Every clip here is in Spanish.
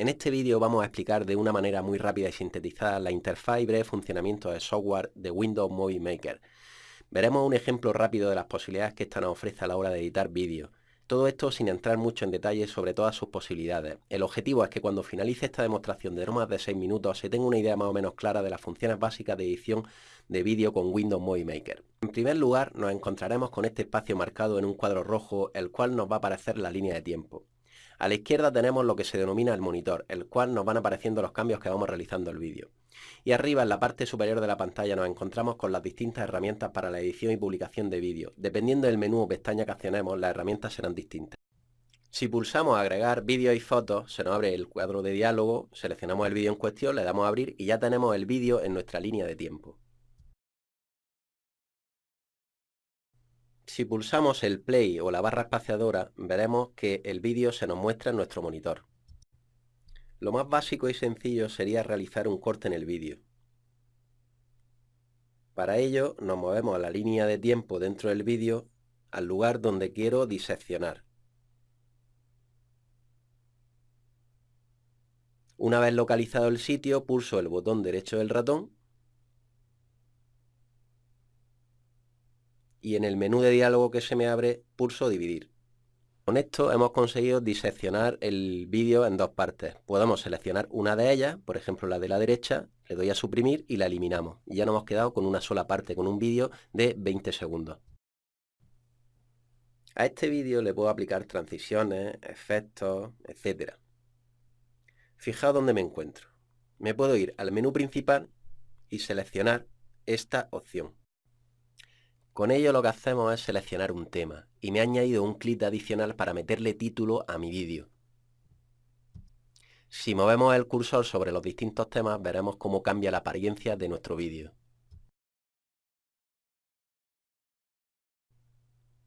En este vídeo vamos a explicar de una manera muy rápida y sintetizada la interfaz y breve funcionamiento de software de Windows Movie Maker. Veremos un ejemplo rápido de las posibilidades que esta nos ofrece a la hora de editar vídeos. Todo esto sin entrar mucho en detalle sobre todas sus posibilidades. El objetivo es que cuando finalice esta demostración de no más de 6 minutos se tenga una idea más o menos clara de las funciones básicas de edición de vídeo con Windows Movie Maker. En primer lugar nos encontraremos con este espacio marcado en un cuadro rojo el cual nos va a aparecer la línea de tiempo. A la izquierda tenemos lo que se denomina el monitor, el cual nos van apareciendo los cambios que vamos realizando el vídeo. Y arriba en la parte superior de la pantalla nos encontramos con las distintas herramientas para la edición y publicación de vídeo. Dependiendo del menú o pestaña que accionemos, las herramientas serán distintas. Si pulsamos agregar vídeo y fotos, se nos abre el cuadro de diálogo, seleccionamos el vídeo en cuestión, le damos a abrir y ya tenemos el vídeo en nuestra línea de tiempo. Si pulsamos el play o la barra espaciadora, veremos que el vídeo se nos muestra en nuestro monitor. Lo más básico y sencillo sería realizar un corte en el vídeo. Para ello nos movemos a la línea de tiempo dentro del vídeo al lugar donde quiero diseccionar. Una vez localizado el sitio, pulso el botón derecho del ratón y en el menú de diálogo que se me abre pulso dividir. Con esto hemos conseguido diseccionar el vídeo en dos partes. Podemos seleccionar una de ellas, por ejemplo la de la derecha, le doy a suprimir y la eliminamos. Ya nos hemos quedado con una sola parte, con un vídeo de 20 segundos. A este vídeo le puedo aplicar transiciones, efectos, etc. Fijaos dónde me encuentro. Me puedo ir al menú principal y seleccionar esta opción. Con ello lo que hacemos es seleccionar un tema y me ha añadido un clip adicional para meterle título a mi vídeo. Si movemos el cursor sobre los distintos temas veremos cómo cambia la apariencia de nuestro vídeo.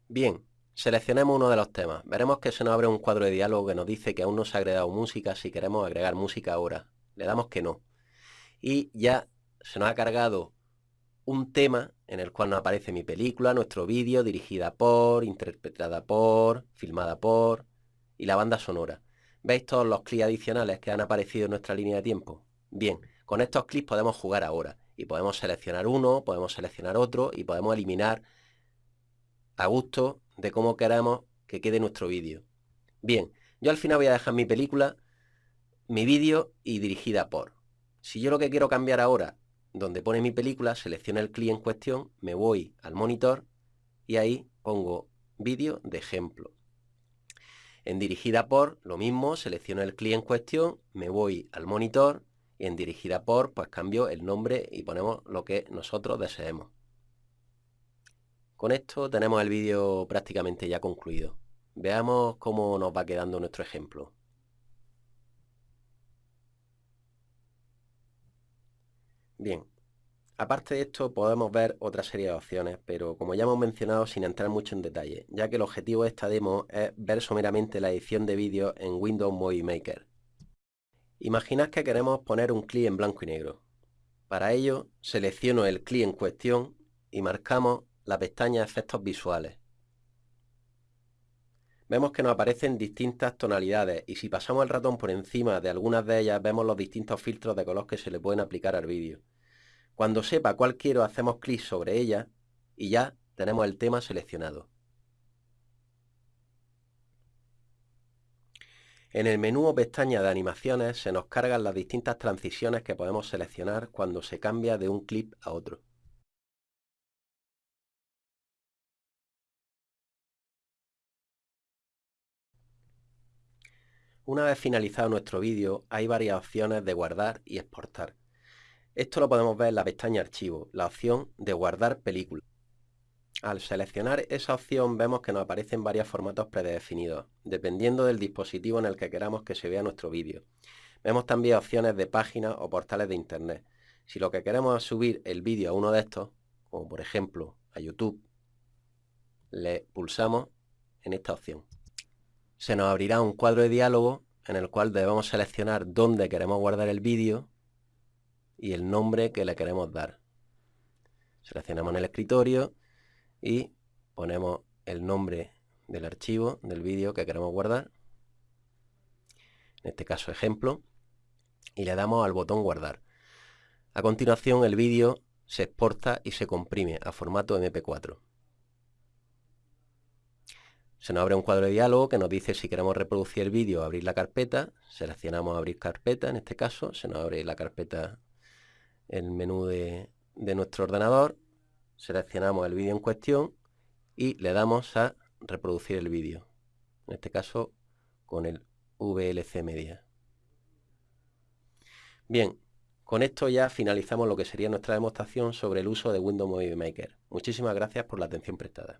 Bien, seleccionemos uno de los temas. Veremos que se nos abre un cuadro de diálogo que nos dice que aún no se ha agregado música si queremos agregar música ahora. Le damos que no. Y ya se nos ha cargado un tema en el cual nos aparece mi película, nuestro vídeo, dirigida por, interpretada por, filmada por y la banda sonora. ¿Veis todos los clics adicionales que han aparecido en nuestra línea de tiempo? Bien, con estos clics podemos jugar ahora y podemos seleccionar uno, podemos seleccionar otro y podemos eliminar a gusto de cómo queremos que quede nuestro vídeo. Bien, yo al final voy a dejar mi película, mi vídeo y dirigida por. Si yo lo que quiero cambiar ahora donde pone mi película, selecciono el clic en cuestión, me voy al monitor y ahí pongo vídeo de ejemplo. En dirigida por, lo mismo, selecciono el clic en cuestión, me voy al monitor y en dirigida por, pues cambio el nombre y ponemos lo que nosotros deseemos. Con esto tenemos el vídeo prácticamente ya concluido. Veamos cómo nos va quedando nuestro ejemplo. Bien, aparte de esto podemos ver otra serie de opciones, pero como ya hemos mencionado sin entrar mucho en detalle, ya que el objetivo de esta demo es ver someramente la edición de vídeo en Windows Movie Maker. Imaginad que queremos poner un clip en blanco y negro. Para ello, selecciono el clip en cuestión y marcamos la pestaña Efectos Visuales. Vemos que nos aparecen distintas tonalidades y si pasamos el ratón por encima de algunas de ellas vemos los distintos filtros de color que se le pueden aplicar al vídeo. Cuando sepa cuál quiero, hacemos clic sobre ella y ya tenemos el tema seleccionado. En el menú o pestaña de animaciones se nos cargan las distintas transiciones que podemos seleccionar cuando se cambia de un clip a otro. Una vez finalizado nuestro vídeo, hay varias opciones de guardar y exportar. Esto lo podemos ver en la pestaña Archivo, la opción de guardar película. Al seleccionar esa opción vemos que nos aparecen varios formatos predefinidos, dependiendo del dispositivo en el que queramos que se vea nuestro vídeo. Vemos también opciones de páginas o portales de internet. Si lo que queremos es subir el vídeo a uno de estos, como por ejemplo a YouTube, le pulsamos en esta opción. Se nos abrirá un cuadro de diálogo en el cual debemos seleccionar dónde queremos guardar el vídeo y el nombre que le queremos dar. Seleccionamos en el escritorio y ponemos el nombre del archivo, del vídeo que queremos guardar. en este caso ejemplo, y le damos al botón guardar. A continuación el vídeo se exporta y se comprime a formato MP4. Se nos abre un cuadro de diálogo que nos dice si queremos reproducir el vídeo o abrir la carpeta. Seleccionamos abrir carpeta, en este caso se nos abre la carpeta, el menú de, de nuestro ordenador. Seleccionamos el vídeo en cuestión y le damos a reproducir el vídeo. En este caso con el VLC Media. Bien, con esto ya finalizamos lo que sería nuestra demostración sobre el uso de Windows Movie Maker. Muchísimas gracias por la atención prestada.